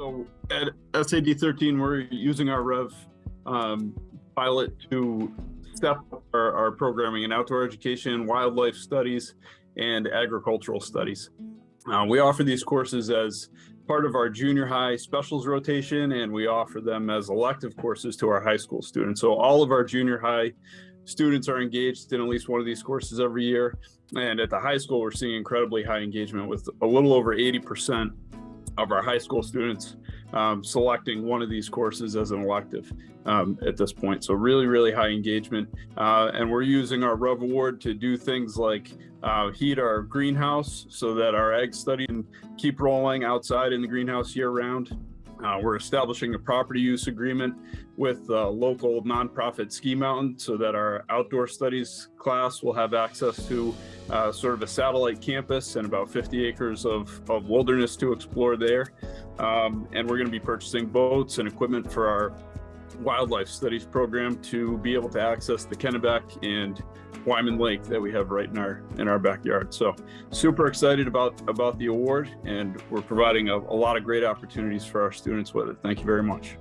So at SAD 13, we're using our Rev um, pilot to step up our, our programming in outdoor education, wildlife studies, and agricultural studies. Uh, we offer these courses as part of our junior high specials rotation, and we offer them as elective courses to our high school students. So all of our junior high students are engaged in at least one of these courses every year. And at the high school, we're seeing incredibly high engagement with a little over 80% of our high school students um, selecting one of these courses as an elective um, at this point. So really, really high engagement. Uh, and we're using our Rev Award to do things like uh, heat our greenhouse so that our ag study can keep rolling outside in the greenhouse year round. Uh, we're establishing a property use agreement with a local nonprofit ski mountain so that our outdoor studies class will have access to uh, sort of a satellite campus and about 50 acres of, of wilderness to explore there. Um, and we're going to be purchasing boats and equipment for our wildlife studies program to be able to access the Kennebec and Wyman Lake that we have right in our in our backyard. So super excited about about the award and we're providing a, a lot of great opportunities for our students with it. Thank you very much.